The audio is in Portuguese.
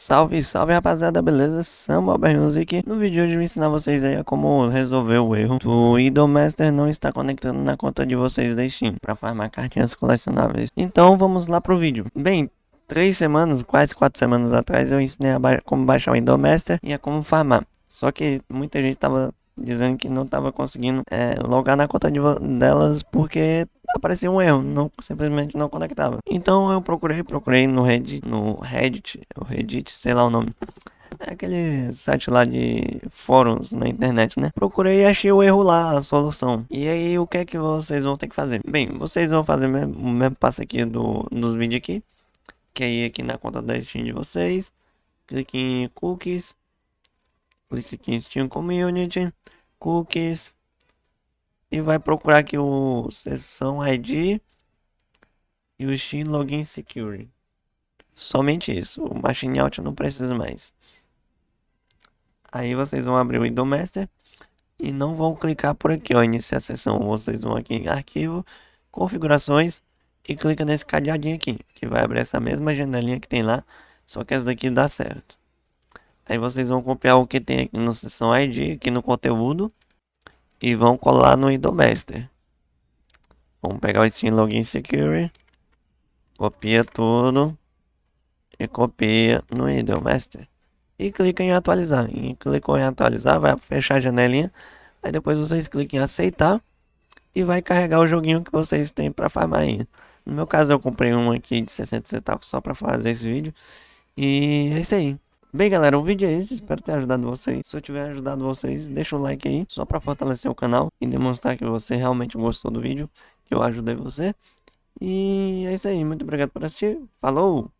Salve, salve rapaziada, beleza? Samuel Music. No vídeo de hoje eu vou ensinar vocês aí a como resolver o erro do Idolmaster não está conectando na conta de vocês da Steam para farmar cartinhas colecionáveis. Então vamos lá pro vídeo. Bem, três semanas, quase quatro semanas atrás eu ensinei a ba como baixar o Idolmaster e a como farmar. Só que muita gente tava dizendo que não tava conseguindo é, logar na conta de delas porque aparecia um erro, não, simplesmente não conectava. Então eu procurei, procurei no Reddit, no Reddit, o Reddit, sei lá o nome. É aquele site lá de fóruns na internet, né? Procurei e achei o erro lá, a solução. E aí, o que é que vocês vão ter que fazer? Bem, vocês vão fazer mesmo, o mesmo passo aqui do, dos vídeos aqui. Que é aqui na conta da Steam de vocês. Clique em Cookies. Clique aqui em Steam Community. Cookies e vai procurar aqui o sessão ID e o Steam Login Security. Somente isso, o Machine Out não precisa mais. Aí vocês vão abrir o Windows Master e não vão clicar por aqui, ó, iniciar a sessão. Vocês vão aqui em arquivo, configurações e clica nesse cadeadinho aqui, que vai abrir essa mesma janelinha que tem lá, só que essa daqui dá certo. Aí vocês vão copiar o que tem aqui no sessão ID, aqui no conteúdo, e vão colar no Idomaster. Vamos pegar o Steam Login Security, copia tudo e copia no Idomaster. E clica em atualizar. E clicou em atualizar, vai fechar a janelinha. Aí depois vocês clicam em aceitar e vai carregar o joguinho que vocês têm para farmar. No meu caso eu comprei um aqui de 60 centavos só para fazer esse vídeo. E é isso aí. Bem galera, o vídeo é esse, espero ter ajudado vocês. Se eu tiver ajudado vocês, deixa um like aí, só para fortalecer o canal e demonstrar que você realmente gostou do vídeo, que eu ajudei você. E é isso aí, muito obrigado por assistir, falou!